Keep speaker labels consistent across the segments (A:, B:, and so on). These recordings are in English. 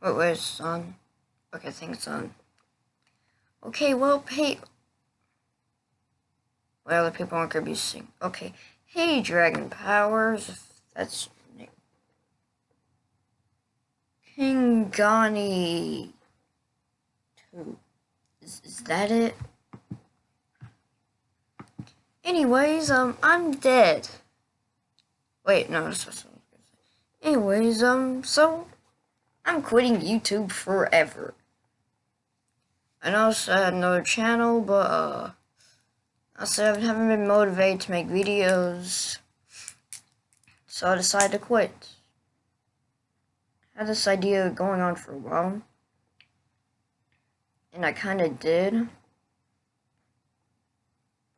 A: Wait, it's on. Okay, I think it's on. Okay, well, hey. Well, other people aren't gonna be seeing. Okay, hey, Dragon Powers. That's Kingani. Two. Is, is that it? Anyways, um, I'm dead. Wait, no, that's what I was gonna say. Anyways, um, so I'm quitting YouTube forever. I know I had another channel, but uh, I said I haven't been motivated to make videos, so I decided to quit. I had this idea going on for a while, and I kind of did.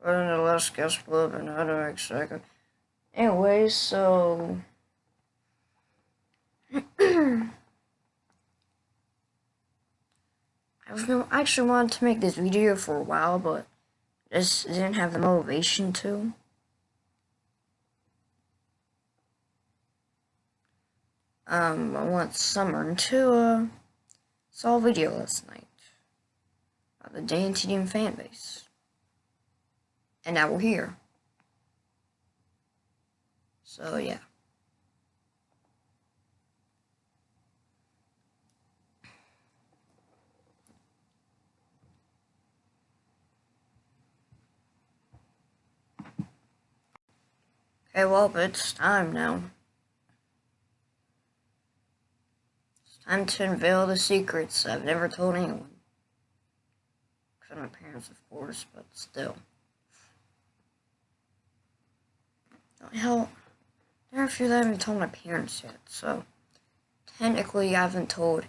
A: But then the last got split and I don't expect it. Anyway, so I actually wanted to make this video for a while, but just didn't have the motivation to. Um, I went summer to uh, saw a video last night about the DanTDM fan base. And now we're here. So, yeah. Okay, well, it's time now. It's time to unveil the secrets I've never told anyone. Except my parents, of course, but still. Hell, there are a few that I haven't told my parents yet, so technically I haven't told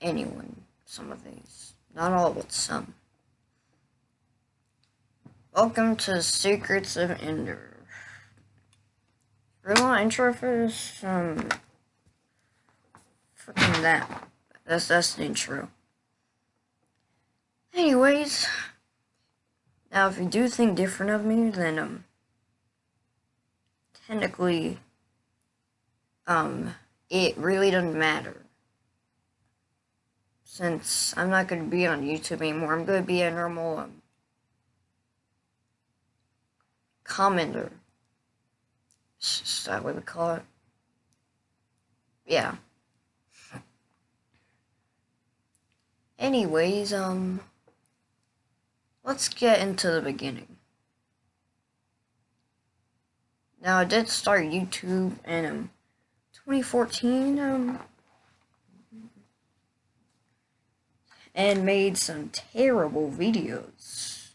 A: anyone some of these. Not all, but some. Welcome to Secrets of Ender. Really want intro for this? Um, freaking that. That's that's the intro. Anyways, now if you do think different of me, then um, technically, um, it really doesn't matter. Since I'm not going to be on YouTube anymore, I'm going to be a normal um, commenter. Is that what we call it? Yeah. Anyways, um, let's get into the beginning. Now, I did start YouTube in um, 2014, um, and made some terrible videos.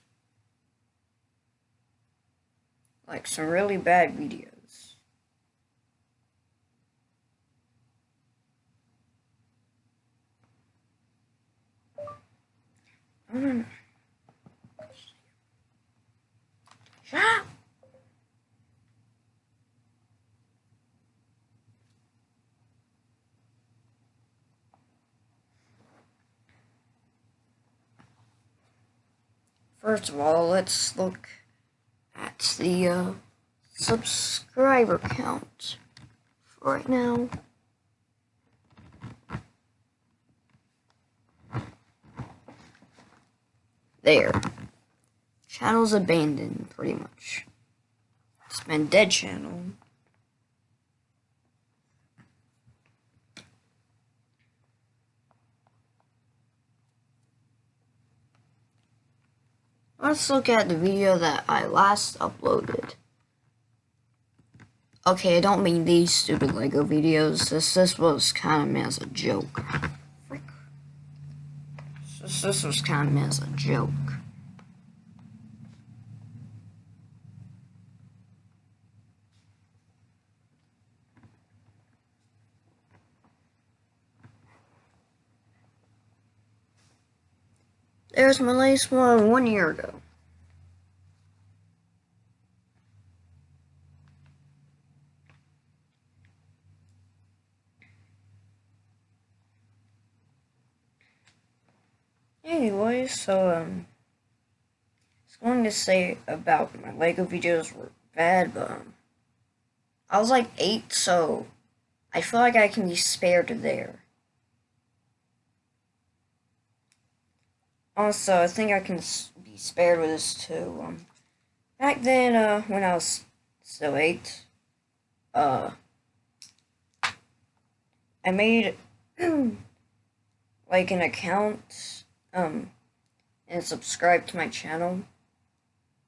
A: Like, some really bad videos. First of all, let's look at the uh, subscriber count for right now. There. Channel's abandoned, pretty much. It's been dead channel. Let's look at the video that I last uploaded. Okay, I don't mean these stupid Lego videos. This this was kind of meant as a joke. This, was kind of meant as a joke. There's my latest one one year ago. Anyway, so, um, I was going to say about my Lego videos were bad, but, um, I was like eight, so I feel like I can be spared there. Also, I think I can be spared with this too. Um, back then, uh, when I was still eight, uh, I made like an account um, and subscribe to my channel.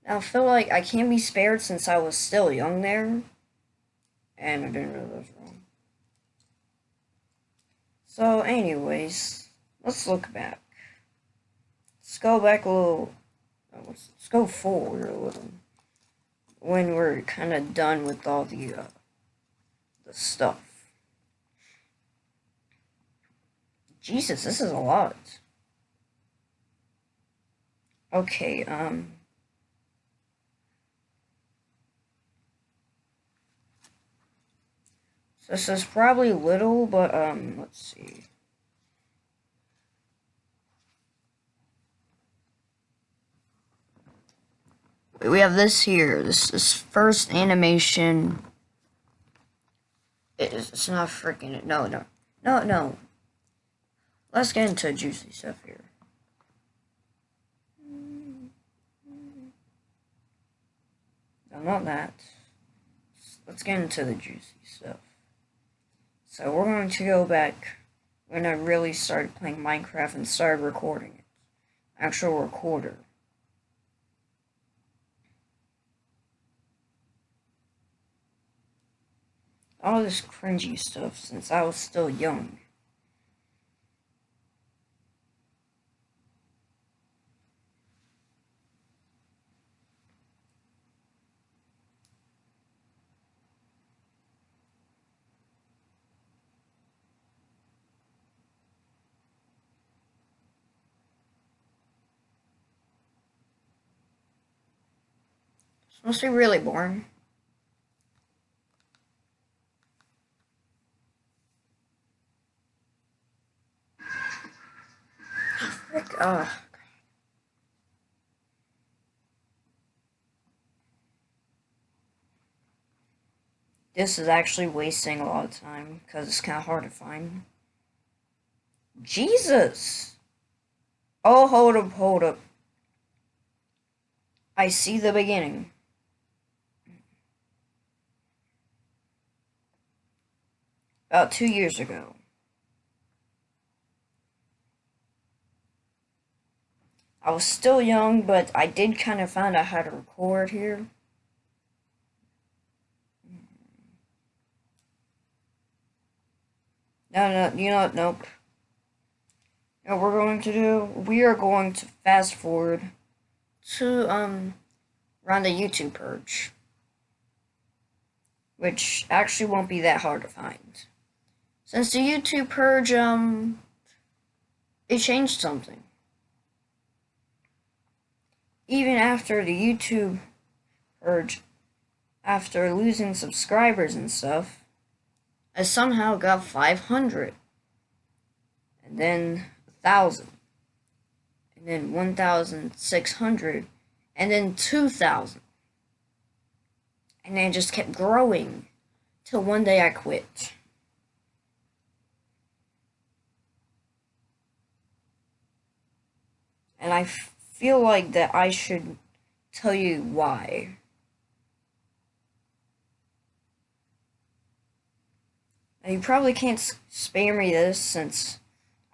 A: Now, I feel like I can't be spared since I was still young there, and I didn't realize wrong. So, anyways, let's look back. Let's go back a little. Let's, let's go forward a little. When we're kind of done with all the uh, the stuff. Jesus, this is a lot. Okay, um. So this is probably little, but, um, let's see. We have this here, this, this first animation. It's, it's not freaking, no, no, no, no. Let's get into juicy stuff here. No, not that. Let's get into the juicy stuff. So we're going to go back when I really started playing Minecraft and started recording it. Actual recorder. All this cringy stuff since I was still young. It's must be really boring. Frick. This is actually wasting a lot of time because it's kind of hard to find. Jesus! Oh, hold up, hold up. I see the beginning. About two years ago. I was still young, but I did kind of find out how to record here. No, no, you know, nope. what we're going to do? We are going to fast forward to, um, run the YouTube purge. Which actually won't be that hard to find. Since the YouTube purge, um, it changed something. Even after the YouTube purge, after losing subscribers and stuff, I somehow got 500. And then 1,000. And then 1,600. And then 2,000. And then just kept growing. Till one day I quit. And I feel like that I should tell you why. Now, you probably can't spare me this since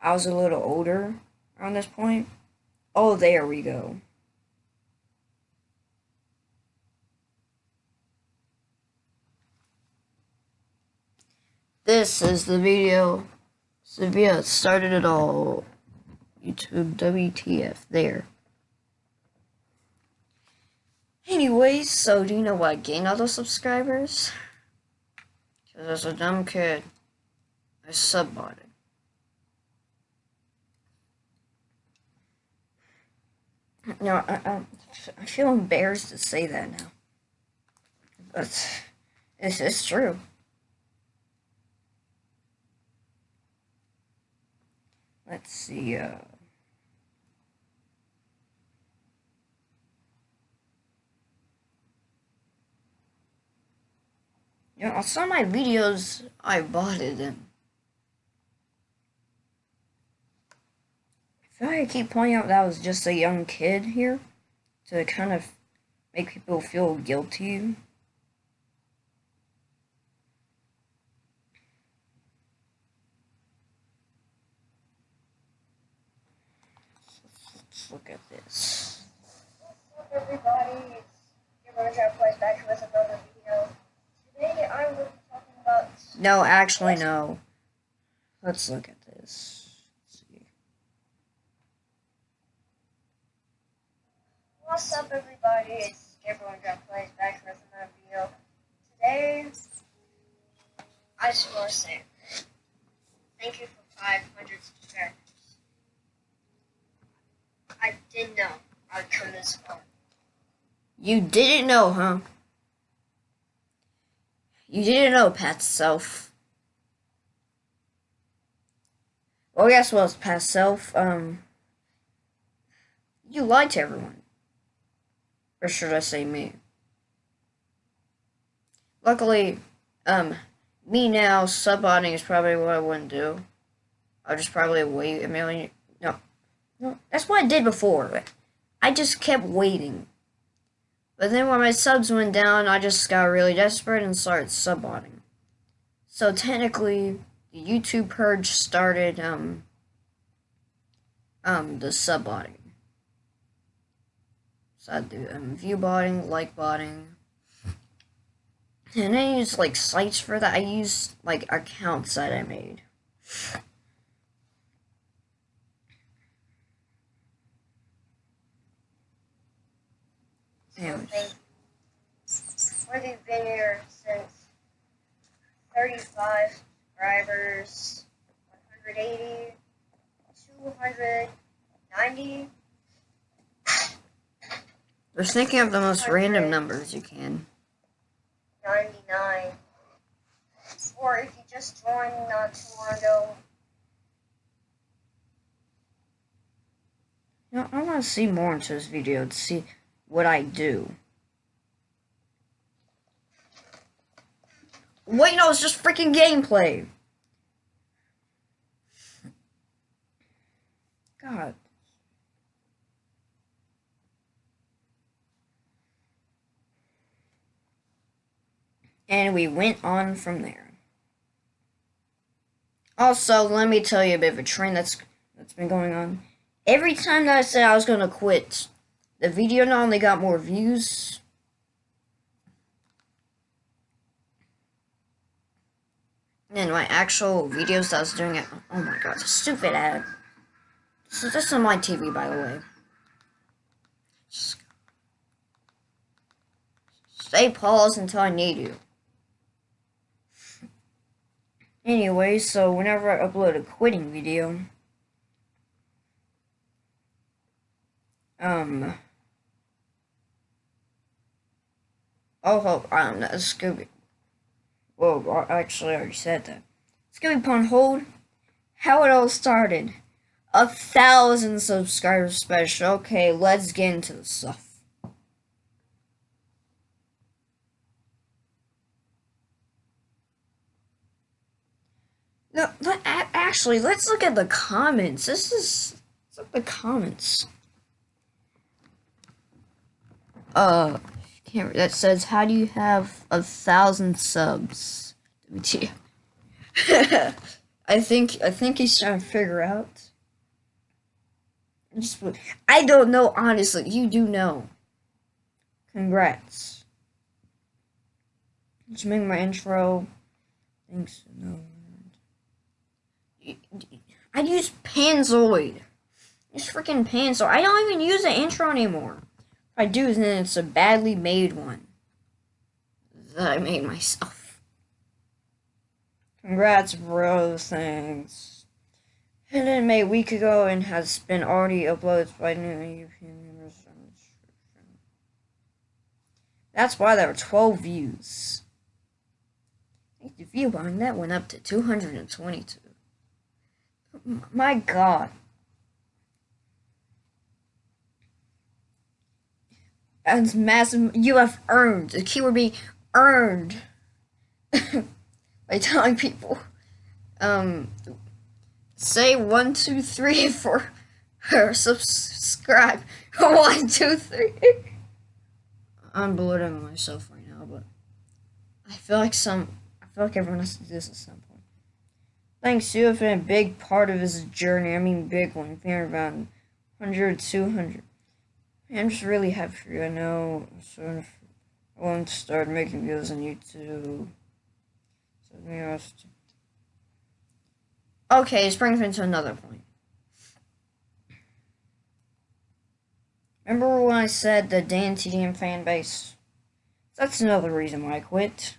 A: I was a little older around this point. Oh, there we go. This is the video. Sevilla started it all. YouTube WTF there. Anyways, so do you know why I gained all those subscribers? Because as a dumb kid, I subbotted. No, I, I, I feel embarrassed to say that now. But this is true. Let's see, uh... You know, some of my videos, I bought it in. I feel like I keep pointing out that I was just a young kid here to kind of make people feel guilty. Let's look at this.
B: Everybody? It's your Trap Plays back with another I be talking about.
A: No, actually, no. Let's look at this. Let's see.
B: What's up, everybody? It's Gabriel Trap Plays back with another video. Today, I just want to say thank you for 500 subscribers. I did know I would come this far.
A: You didn't know, huh? You didn't know, past self. Well, guess what, past self? Um, you lied to everyone. Or should I say me? Luckily, um, me now, subbotting is probably what I wouldn't do. I'll just probably wait a million. No. No, that's what I did before. I just kept waiting. But then when my subs went down, I just got really desperate and started subbotting. So technically, the YouTube purge started um um the subbotting. So I do um, view botting, like botting. And I use like sites for that. I use like accounts that I made.
B: Whether you've been here since 35 subscribers, 180, 290,
A: Just thinking of the most random numbers you can.
B: 99. Or if you just joined not too long ago,
A: You know, I want to see more into this video to see what I do. Wait, no, it's just freaking gameplay. God. And we went on from there. Also, let me tell you a bit of a trend that's that's been going on. Every time that I said I was gonna quit, the video not only got more views, and my actual videos that I was doing it. Oh my god, stupid ad. So this is on my TV, by the way. Stay paused until I need you. Anyway, so whenever I upload a quitting video, um, oh, don't know, Scooby. Whoa, I actually already said that. Scooby Pun Hold, how it all started. A thousand subscribers special. Okay, let's get into the stuff. No, let, actually, let's look at the comments. This is the comments. Uh, can't that says how do you have a thousand subs? I think I think he's trying to figure out. I don't know honestly. You do know. Congrats. Just make my intro. Thanks. No. I use Panzoid. It's freaking Panzoid. I don't even use the intro anymore. I do, then it's a badly made one that I made myself. Congrats, bro. Thanks. Hidden made a week ago and has been already uploaded by new members. That's why there were 12 views. The view behind that went up to 222. My god. That's massive. You have earned. The keyword being earned. by telling people, um, say one, two, three for or subscribe. One, two, three. I'm belittling myself right now, but I feel like some. I feel like everyone has to do this at some point. Thanks, you have been a big part of this journey. I mean, big one. Being around 100, 200. I'm just really happy for you. I know. So I want to start making videos on YouTube. So me ask. Okay, this brings me to another point. Remember when I said the DanTDM fan base? That's another reason why I quit.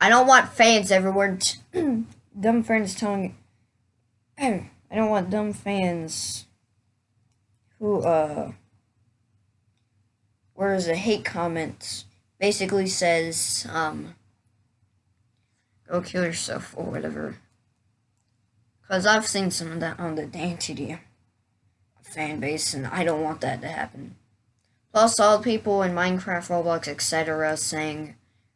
A: I don't want fans everywhere. dumb fans telling. I don't want dumb fans who uh whereas a hate comment basically says um go kill yourself or whatever. Cause I've seen some of that on the DanTDM fan base, and I don't want that to happen. Plus, all the people in Minecraft, Roblox, etc., saying,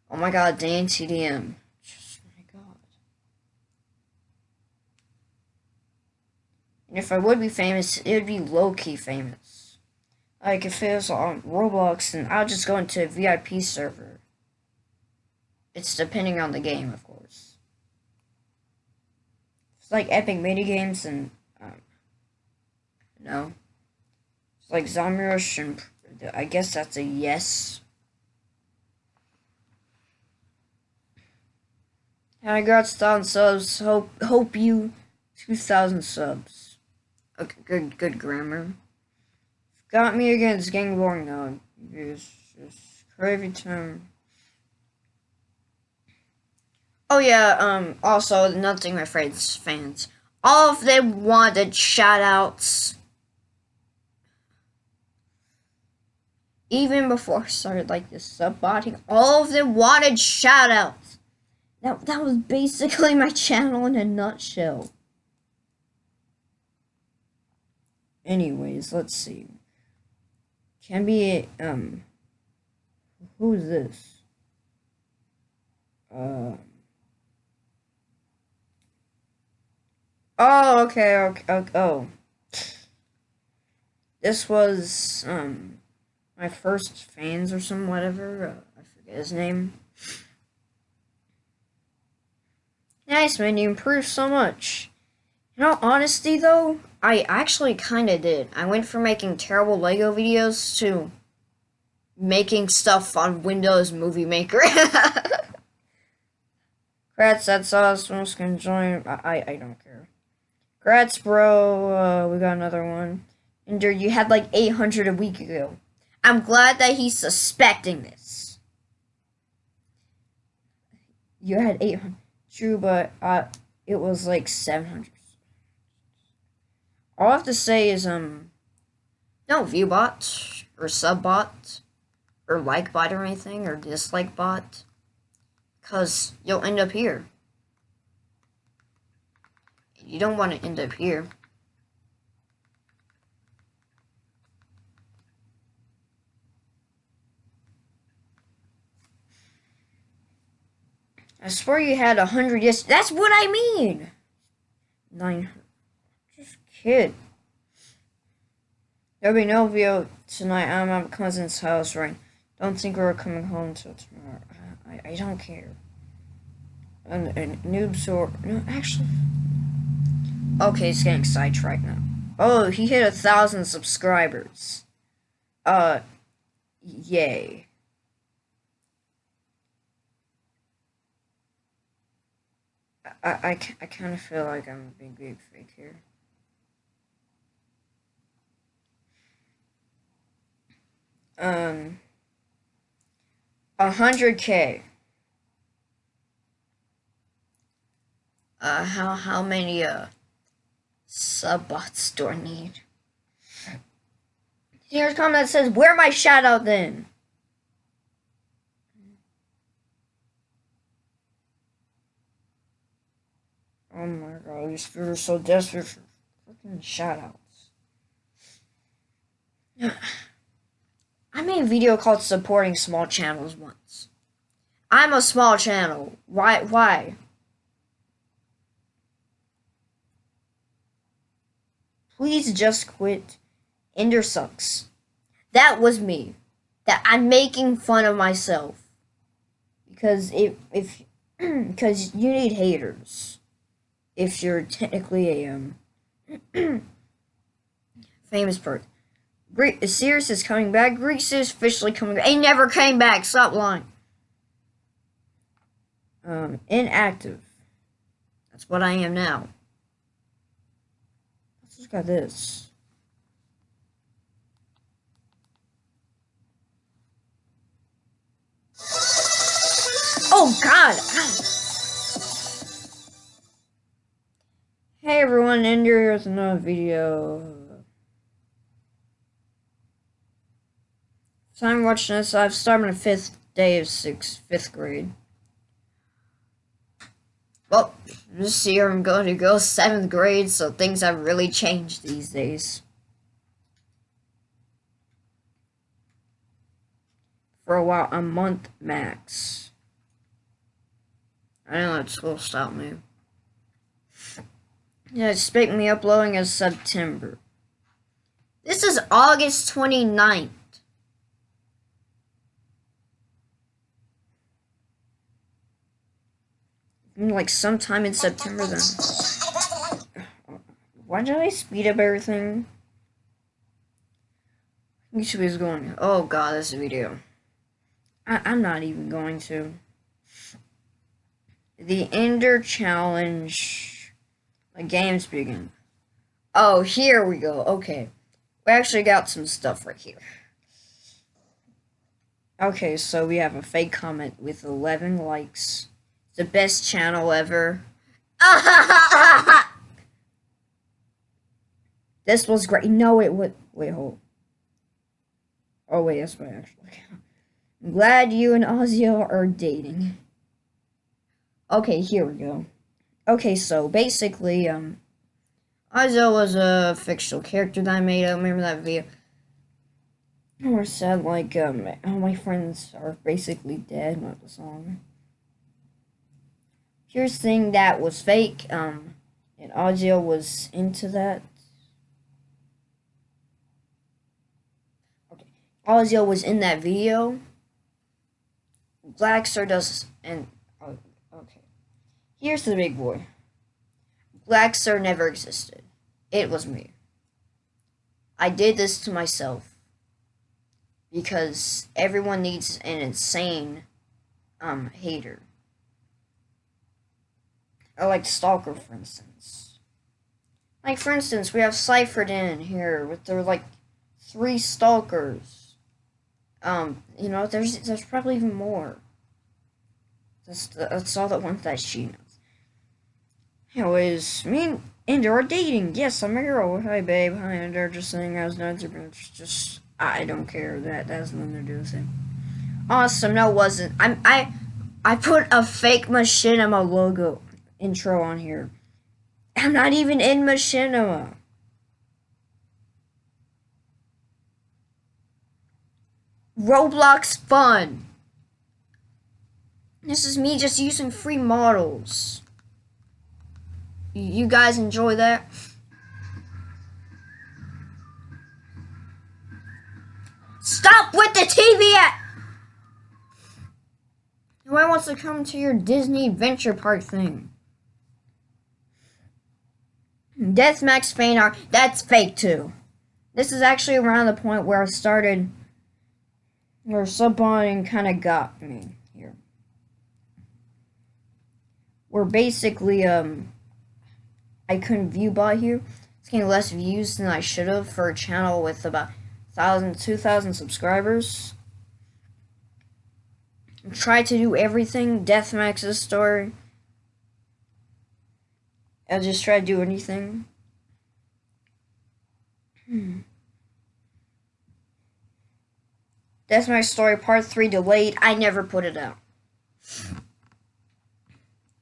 A: "Oh my God, DanTDM." Just my God. And if I would be famous, it would be low key famous. Like if it was on Roblox, and I'll just go into a VIP server. It's depending on the game, of course. It's like Epic mini games and um, no. It's like Zombie Rush and I guess that's a yes. And I got thousand subs. Hope hope you two thousand subs. Okay, good good grammar. Got me against gang boring now. It's just crazy time. Oh yeah, um also another thing my friends fans. All of them wanted shout outs even before I started like this sub botting, all of them wanted shoutouts. That that was basically my channel in a nutshell. Anyways, let's see. Can be um who's this? Uh Oh, okay, okay, okay oh. This was um my first fans or some whatever. Uh, I forget his name. Nice man, you improved so much. In all honesty though, I actually kinda did. I went from making terrible Lego videos to making stuff on Windows Movie Maker. Grats, that's awesome. Can join. I, I, I don't care. Grats, bro. Uh, we got another one. And you had like 800 a week ago. I'm glad that he's suspecting this. You had 800. True, but uh, it was like 700. All I have to say is, um, no view bot or sub bot or like bot or anything or dislike bot because you'll end up here. You don't want to end up here. I swear you had a hundred yes. That's what I mean. Nine. Kid. There'll be no video tonight. I'm at my cousin's house, right? Don't think we're coming home till tomorrow. I, I don't care. And, and noobs or no, actually. Okay, it's getting sidetracked now. Oh, he hit a thousand subscribers. Uh, yay. I, I, I kind of feel like I'm a big, big fake here. Um, a hundred K. Uh, how, how many, uh, subbots do I need? Here's a comment that says, where my shadow then? Oh my god, these people are so desperate for fucking shoutouts. I made a video called supporting small channels once. I'm a small channel. Why? Why? Please just quit. Ender sucks. That was me. That I'm making fun of myself. Because if if because you need haters. If you're technically a um famous person. Great Sirius is coming back. Greece is officially coming back. He never came back. Stop lying. Um, inactive. That's what I am now. Let's just got this. Oh God! Hey everyone, Ender here with another video. So I'm watching this. I've started my fifth day of sixth, fifth grade. Well, this year I'm going to go seventh grade, so things have really changed these days. For a while, a month max. I know that school stopped me. Yeah, expect me uploading as September. This is August 29th. Mm, like sometime in September then. Why did I speed up everything? YouTube is going, oh god, this video. I I'm not even going to. The Ender Challenge. The games begin. Oh, here we go. Okay. We actually got some stuff right here. Okay, so we have a fake comment with 11 likes the best channel ever. this was great. No, it would. Wait, hold. Oh, wait, that's my actual account. I'm glad you and Ozio are dating. Okay, here we go. Okay, so basically, um, Ozio was a fictional character that I made. I remember that video. Or said, like, um, all my friends are basically dead, not the song. Here's thing that was fake, um, and Ozio was into that. Okay, Ozio was in that video. Black Star does, and, oh, okay. Here's the big boy. Black Star never existed. It was me. I did this to myself because everyone needs an insane um hater. I like Stalker, for instance. Like, for instance, we have Cyphered in here with their, like, three Stalkers. Um, you know, there's there's probably even more. That's, that's all the ones that she knows. Anyways, me and Ender are dating. Yes, I'm a girl. Hi, babe. Hi, Ender. Just saying I was nuts. Just, I don't care. That, that has nothing to do with it. Awesome. No, it wasn't. I'm, I, I put a fake machinima logo intro on here. I'm not even in Machinima. Roblox fun. This is me just using free models. You guys enjoy that? Stop with the TV at Who wants to come to your Disney Adventure Park thing? Deathmax fan art, that's fake too. This is actually around the point where I started, where subbing kind of got me here. Where basically, um, I couldn't view by here. It's getting less views than I should have for a channel with about 1,000, 2,000 subscribers. Try to do everything, Deathmax's story. I'll just try to do anything. Hmm. That's my story, part 3 delayed. I never put it out.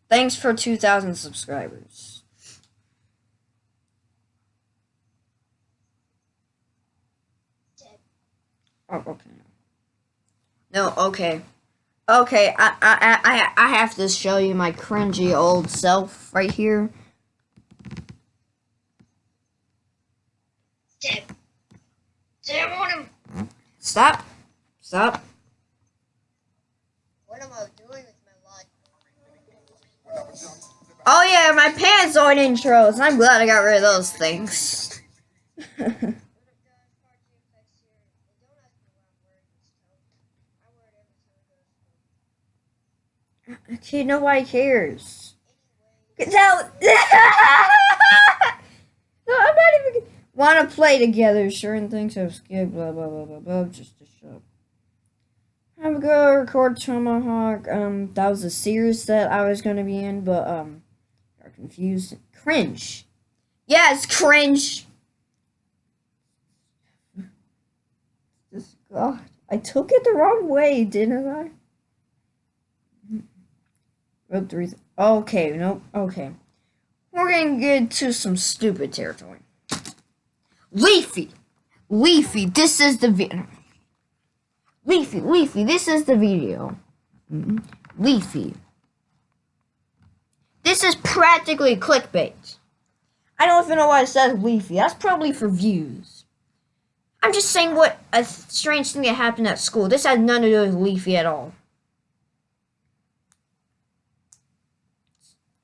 A: Thanks for 2,000 subscribers. Oh, okay. No, okay. Okay, I, I, I, I have to show you my cringy old self right here.
B: Jam on him.
A: Stop. Stop.
B: What am I doing with my life?
A: Oh yeah, my Panzoid intros. I'm glad I got rid of those things.
B: What if God's part two affects your and don't ask me what I'm wearing this time. I wear it every time I go to school.
A: okay, nobody cares. Get out. no, I'm not even. Want to play together? Certain things have skipped. Blah blah blah blah blah. Just to up. I'm gonna record Tomahawk. Um, that was a series that I was gonna be in, but um, got confused. Cringe. Yes, cringe. God, I took it the wrong way, didn't I? Okay, nope. Okay, we're gonna get to some stupid territory. Leafy, Leafy. This is the video. Leafy, Leafy. This is the video. Leafy. This is practically clickbait. I don't even know why it says Leafy. That's probably for views. I'm just saying what a strange thing that happened at school. This has none to do with Leafy at all.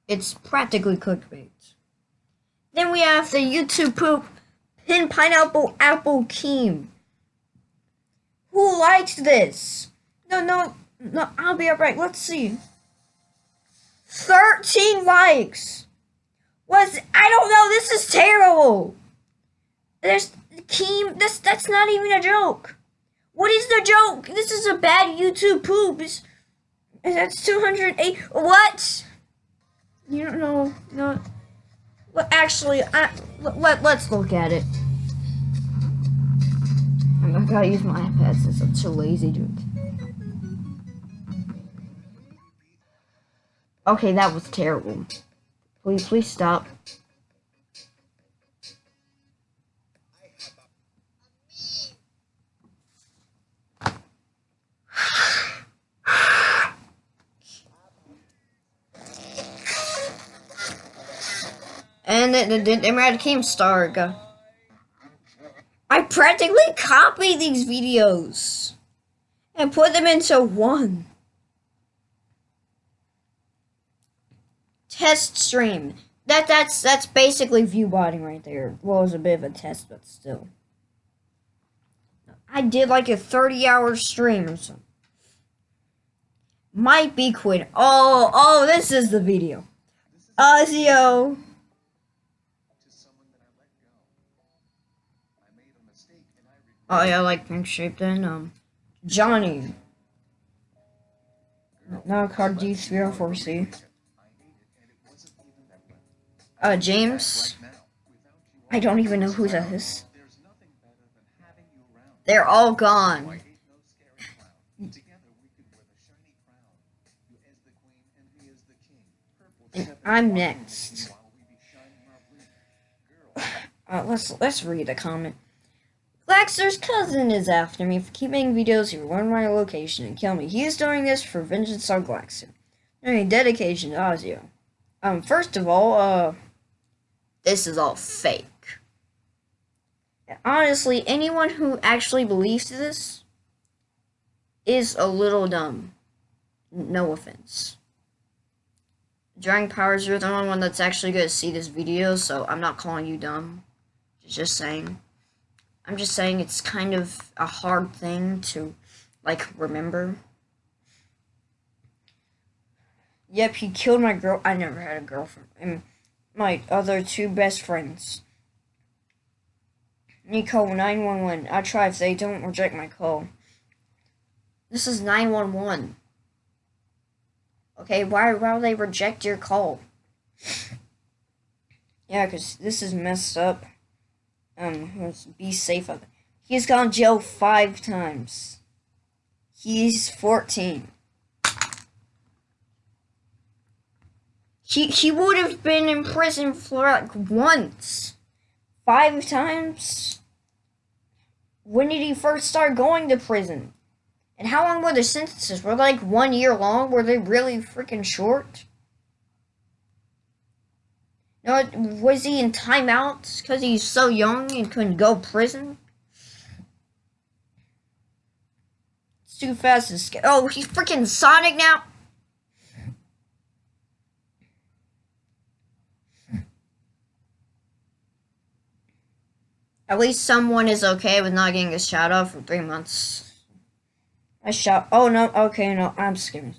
A: It's practically clickbait. Then we have the YouTube poop pin pineapple apple keem. Who likes this? No, no, no, I'll be alright. Let's see. 13 likes. Was I don't know, this is terrible. There's Keem, this that's not even a joke. What is the joke? This is a bad YouTube poop. It's, that's 208 what? You don't know, no. Well, actually, I, let, let, let's look at it. I gotta use my iPad since I'm too lazy to. Okay, that was terrible. Please, please stop. And then the, the, the Eradicate Starg. I practically copied these videos and put them into one. Test stream. That that's that's basically view botting right there. Well, it was a bit of a test, but still. I did like a 30 hour stream or something. Might be quit. Oh, oh, this is the video. Ozio. Oh yeah, I like pink shape then. Um, Johnny. Now card D304C.
C: I hate it and it wasn't even that way.
A: Uh, James.
C: Right now, without you
A: I don't even know who that is.
C: there's nothing better than having you around.
A: They're all gone.
C: hate no scary clown. Together we could wear the shiny crown. You as the queen and me as the king. Purple
A: I'm next.
C: While we be shining our bling. Girl,
A: Uh, let's let's read a comment. Glaxer's cousin is after me for keeping videos. Will learn my location and kill me. He is doing this for vengeance on Glaxer. Any dedication to Ozio. Um, first of all, uh, this is all fake. Honestly, anyone who actually believes this is a little dumb. No offense. Drawing Powers, you're the only one that's actually going to see this video, so I'm not calling you dumb. Just saying. I'm just saying it's kind of a hard thing to, like, remember. Yep, he killed my girl. I never had a girlfriend. And my other two best friends. Nico 911. I try if they don't reject my call. This is 911. Okay, why, why would they reject your call? yeah, because this is messed up. Um, be safe of it. He's gone to jail five times. He's 14. He, he would have been in prison for like once. Five times? When did he first start going to prison? And how long were the sentences? Were they like one year long? Were they really freaking short? No, was he in timeouts because he's so young and couldn't go prison? too fast to escape. Oh, he's freaking Sonic now. At least someone is okay with not getting a shout out for three months. I shout. Oh no. Okay, no. I'm skipping.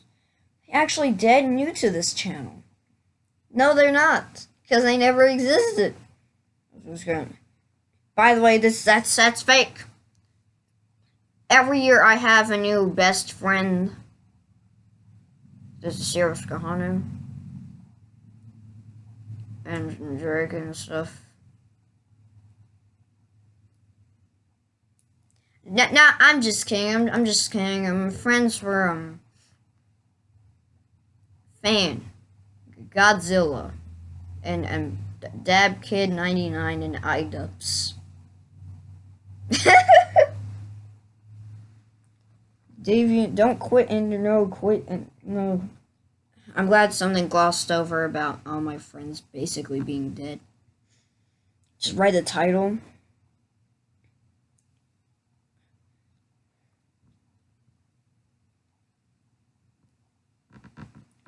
A: Actually, dead new to this channel. No, they're not, because they never existed. By the way, this that's that's fake. Every year I have a new best friend. This is Sheriff Kahanu. And Drake and stuff. No, no, I'm just kidding. I'm, I'm just kidding. I'm friends for um fan Godzilla and and Dab Kid 99 and iDubbbz. Deviant, don't quit and no quit and no. I'm glad something glossed over about all my friends basically being dead. Just write the title.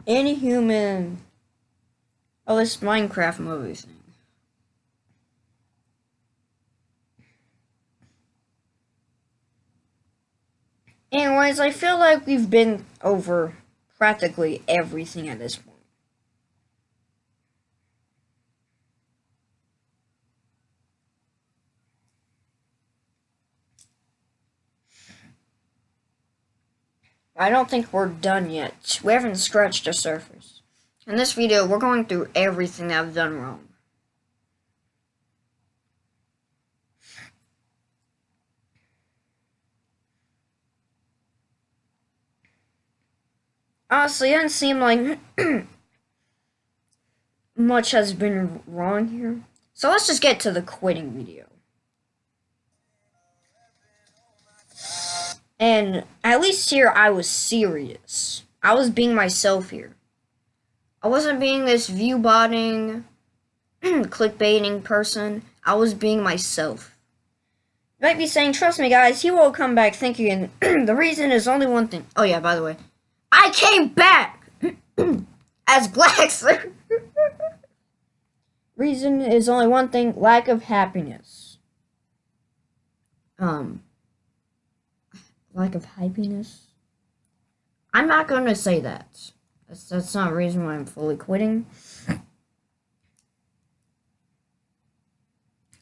A: Inhuman. Oh, this Minecraft movie thing. Anyways, I feel like we've been over practically everything at this point. I don't think we're done yet. We haven't scratched the surface. In this video, we're going through everything that I've done wrong. Honestly, it doesn't seem like much has been wrong here. So let's just get to the quitting video. And at least here I was serious. I was being myself here. I wasn't being this view botting, clickbaiting person. I was being myself. You might be saying, trust me guys, he will come back thinking the reason is only one thing. Oh yeah, by the way. I came back as Black reason is only one thing, lack of happiness. Um lack of happiness. I'm not going to say that. That's, that's not a reason why I'm fully quitting.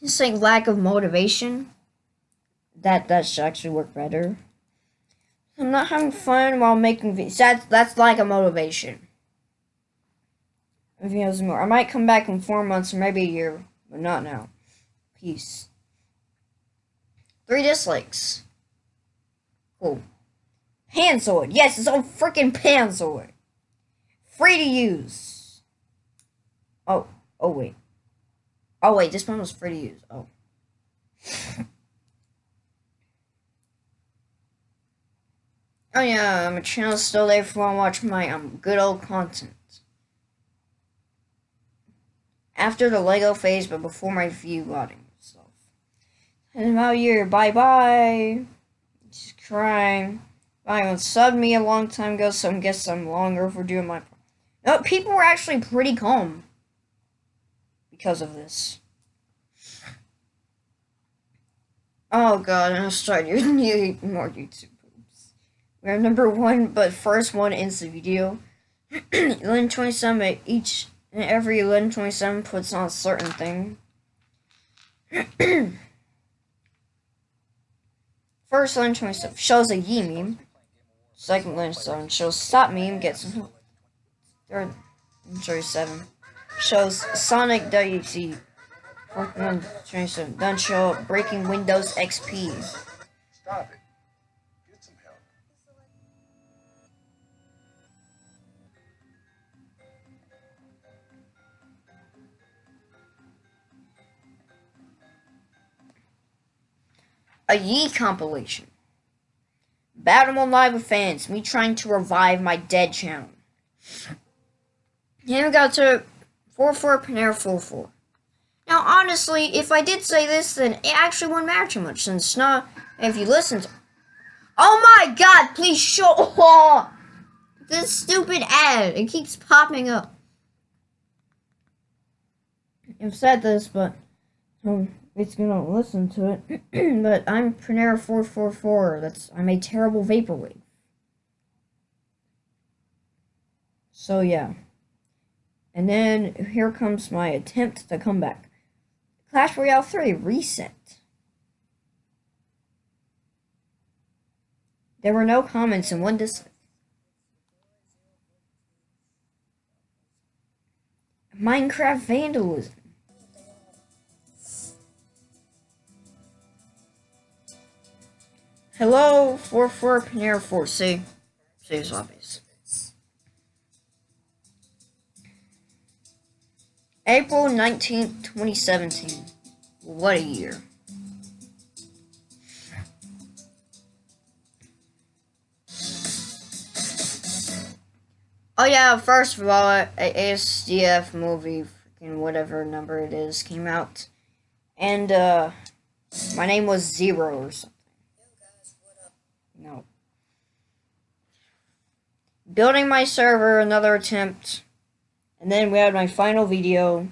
A: Just saying lack of motivation. That that should actually work better. I'm not having fun while making videos. That's that's lack of motivation. Videos more. I might come back in four months or maybe a year, but not now. Peace. Three dislikes. Cool. Panzoid. Yes, it's all freaking Panzoid. Free to use. Oh, oh wait. Oh wait, this one was free to use. Oh. oh yeah, my channel's still there if you want to watch my um good old content. After the Lego phase, but before my view loading stuff. And about year. Bye bye. Just crying. Ryan subbed me a long time ago, so I guess I'm long overdue in my. No, people were actually pretty calm because of this. Oh god, I'm gonna start using more YouTube poops. We're number one, but first one in the video. 1127 each and every 1127 puts on a certain thing. First line 27 shows a Yi meme. Second line 7 shows stop meme gets third line 27 shows Sonic WC. Fourth line 27 then show breaking Windows XP.
C: Stop it. Get some help.
A: A Yi compilation. Battle Live with fans, me trying to revive my dead channel. Here we go to 4-4 Panera 4-4. Now, honestly, if I did say this, then it actually wouldn't matter too much, since it's not, if you listen to, Oh my god, please show oh, this stupid ad. It keeps popping up. I've said this, but um, it's gonna listen to it. but I'm Panera 444. That's I'm a terrible vaporwave. So yeah. And then here comes my attempt to come back. Clash Royale 3 reset. There were no comments and one dislike. Minecraft vandalism. Hello, 44 Panera 4C. See zombies. April 19th, 2017. What a year. Oh yeah, first of all, a ASDF movie, freaking whatever number it is, came out. And, uh, my name was Zero or something. No. Building my server, another attempt. And then we had my final video,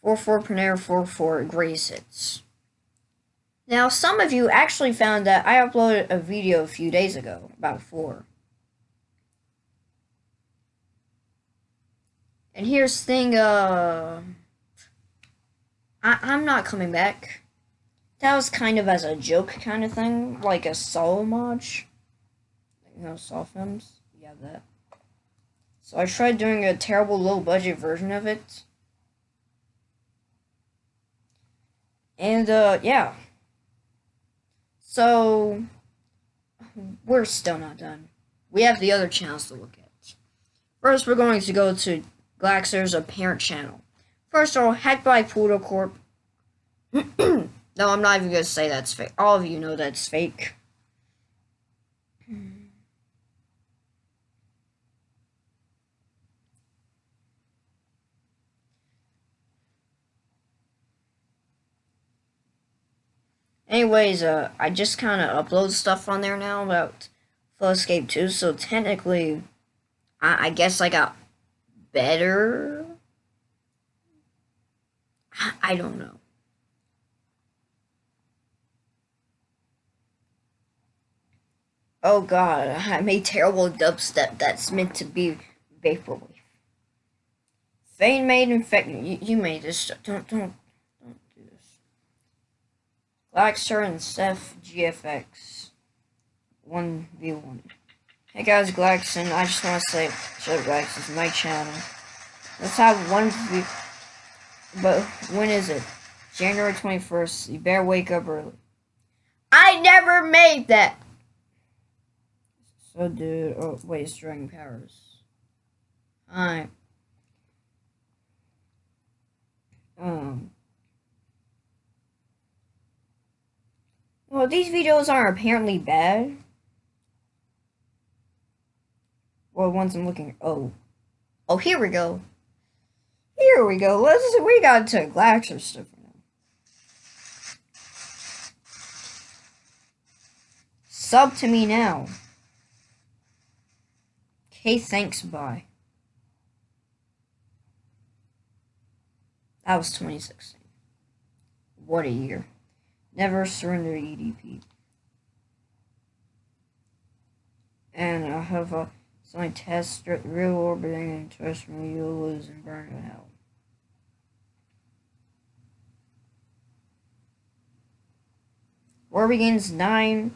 A: 44 Panera 44 Greatest Hits. Now, some of you actually found that I uploaded a video a few days ago, about four. And here's thing, uh, I, I'm not coming back. That was kind of as a joke kind of thing, like a Saw mod. You know, Saw films? Yeah, that. So I tried doing a terrible low budget version of it. And, uh, yeah. So, we're still not done. We have the other channels to look at. First, we're going to go to Glaxer's apparent channel. First of all, hacked by Pluto Corp. no, I'm not even going to say that's fake. All of you know that's fake. Anyways, uh, I just kind of upload stuff on there now about Flood Escape 2, so technically, I, I guess I got better. I don't know. Oh god, I made terrible dubstep that's meant to be vaporwave. Fane made infect you, you made this don't don't. Glaxer and Steph GFX. One v one. Hey guys, Glaxon. I just want to say, show Glax is my channel. Let's have one view. But when is it? January 21st. You better wake up early. I never made that! So, dude. Oh, wait, it's Dragon Powers. Alright. Um. Well, these videos aren't apparently bad. Well, once I'm looking. Oh. Oh, here we go. Here we go. Let's. see, We got to Glaxer stuff now. Sub to me now. Okay, thanks, bye. That was 2016. What a year. Never surrender EDP. And I have a. I test real orbiting and test you'll lose and burn to hell. War begins 9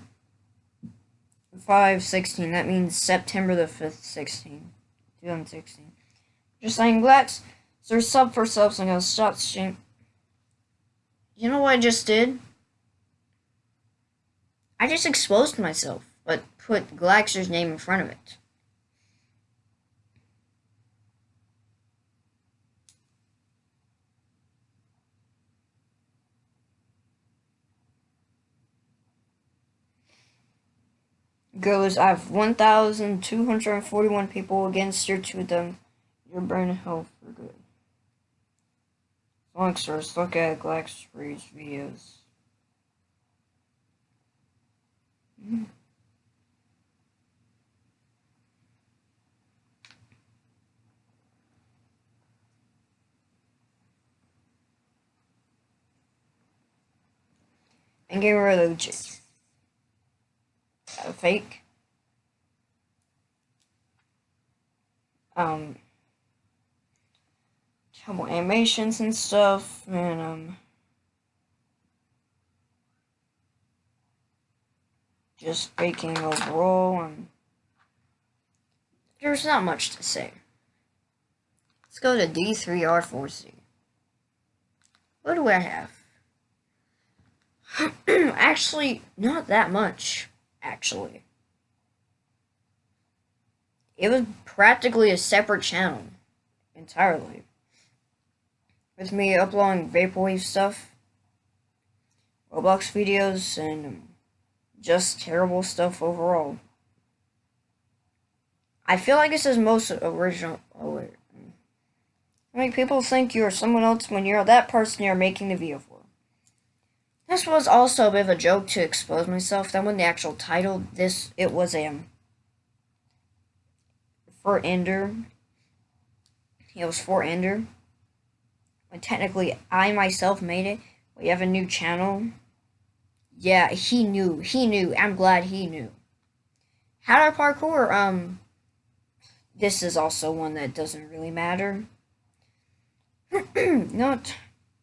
A: 5 16. That means September the 5th, 16. 2016. Just saying, Glax. So sub for subs. I'm gonna stop stream. You know what I just did? I just exposed myself, but put Glaxer's name in front of it. goes, I have 1,241 people against your two of them. Your brain health for good. Longsters, look at Glaxfree's videos. and get rid of the A fake. Um, couple animations and stuff, and um. Just faking overall, and there's not much to say. Let's go to D3R4C. What do I have? actually, not that much, actually. It was practically a separate channel, entirely. With me uploading Vaporwave stuff, Roblox videos, and just terrible stuff overall. I feel like this is most original. Oh, wait. I mean, people think you're someone else when you're that person you're making the video for. This was also a bit of a joke to expose myself. Then when the actual title, this, it was a, um, for Ender. It was for Ender. But technically I myself made it. We have a new channel. Yeah, he knew. He knew. I'm glad he knew. How to parkour, um, this is also one that doesn't really matter. Not.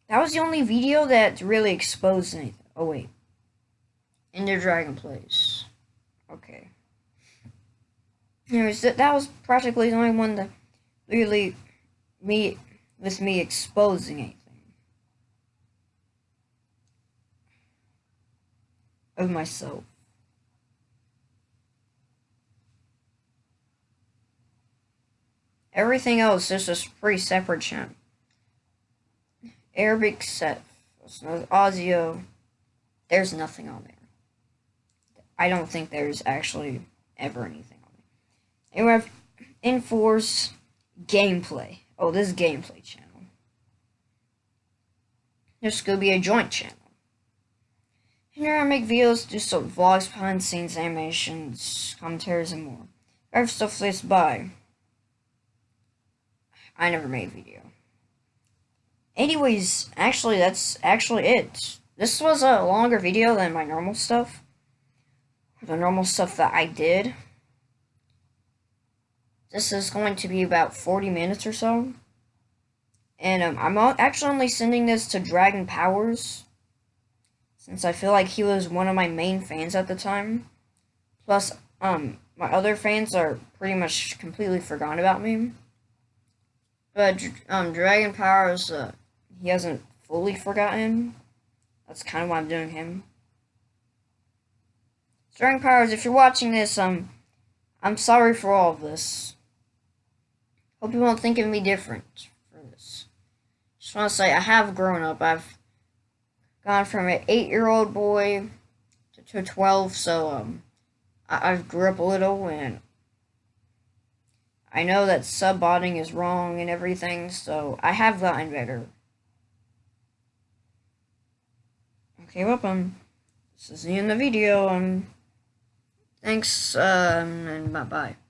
A: That was the only video that really exposed anything. Oh, wait. Ender Dragon Plays. Okay. Anyways, that, that was practically the only one that really me with me exposing anything. Of myself. Everything else is just pretty separate channel. Arabic set, Audio, there's nothing on there. I don't think there's actually ever anything on there. And we have Enforce Gameplay. Oh, this is Gameplay channel. This could be a joint channel. Here I make videos, do some vlogs, behind the scenes, animations, commentaries, and more. Have stuff this by. I never made video. Anyways, actually, that's actually it. This was a longer video than my normal stuff. The normal stuff that I did. This is going to be about 40 minutes or so. And um, I'm actually only sending this to Dragon Powers. Since I feel like he was one of my main fans at the time. Plus, um, my other fans are pretty much completely forgotten about me. But um, Dragon Powers, uh, he hasn't fully forgotten. That's kind of why I'm doing him. Dragon Powers, if you're watching this, um, I'm sorry for all of this. Hope you won't think of me different for this. Just want to say, I have grown up. I've gone from an eight-year-old boy to, to 12, so, um, I, I've grew up a little, and I know that subbotting is wrong and everything, so I have gotten better. Okay, well, um, this is the end of the video, um, thanks, um, and bye-bye.